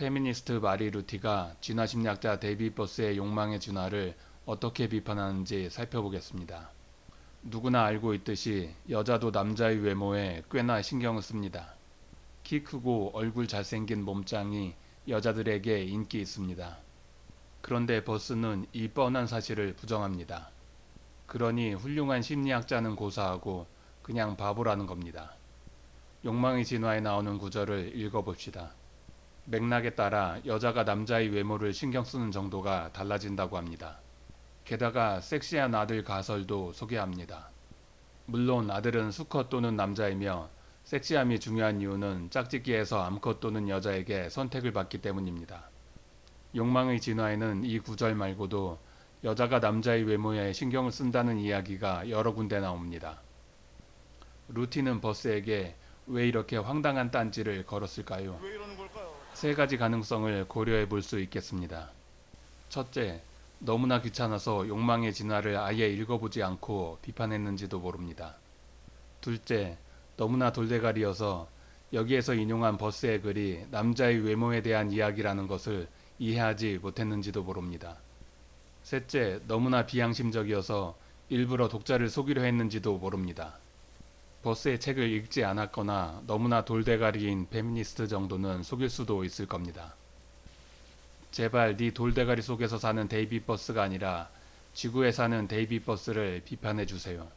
페미니스트 마리 루티가 진화 심리학자 데이비 버스의 욕망의 진화를 어떻게 비판하는지 살펴보겠습니다. 누구나 알고 있듯이 여자도 남자의 외모에 꽤나 신경을 씁니다. 키 크고 얼굴 잘생긴 몸짱이 여자들에게 인기 있습니다. 그런데 버스는 이 뻔한 사실을 부정합니다. 그러니 훌륭한 심리학자는 고사하고 그냥 바보라는 겁니다. 욕망의 진화에 나오는 구절을 읽어봅시다. 맥락에 따라 여자가 남자의 외모를 신경 쓰는 정도가 달라진다고 합니다. 게다가 섹시한 아들 가설도 소개합니다. 물론 아들은 수컷 또는 남자이며 섹시함이 중요한 이유는 짝짓기에서 암컷 또는 여자에게 선택을 받기 때문입니다. 욕망의 진화에는 이 구절 말고도 여자가 남자의 외모에 신경을 쓴다는 이야기가 여러 군데 나옵니다. 루티는 버스에게 왜 이렇게 황당한 딴지를 걸었을까요? 세 가지 가능성을 고려해 볼 수 있겠습니다. 첫째, 너무나 귀찮아서 욕망의 진화를 아예 읽어보지 않고 비판했는지도 모릅니다. 둘째, 너무나 돌대가리여서 여기에서 인용한 버스의 글이 남자의 외모에 대한 이야기라는 것을 이해하지 못했는지도 모릅니다. 셋째, 너무나 비양심적이어서 일부러 독자를 속이려 했는지도 모릅니다. 버스의 책을 읽지 않았거나 너무나 돌대가리인 페미니스트 정도는 속일 수도 있을 겁니다. 제발 네 돌대가리 속에서 사는 데이비 버스가 아니라 지구에 사는 데이비 버스를 비판해 주세요.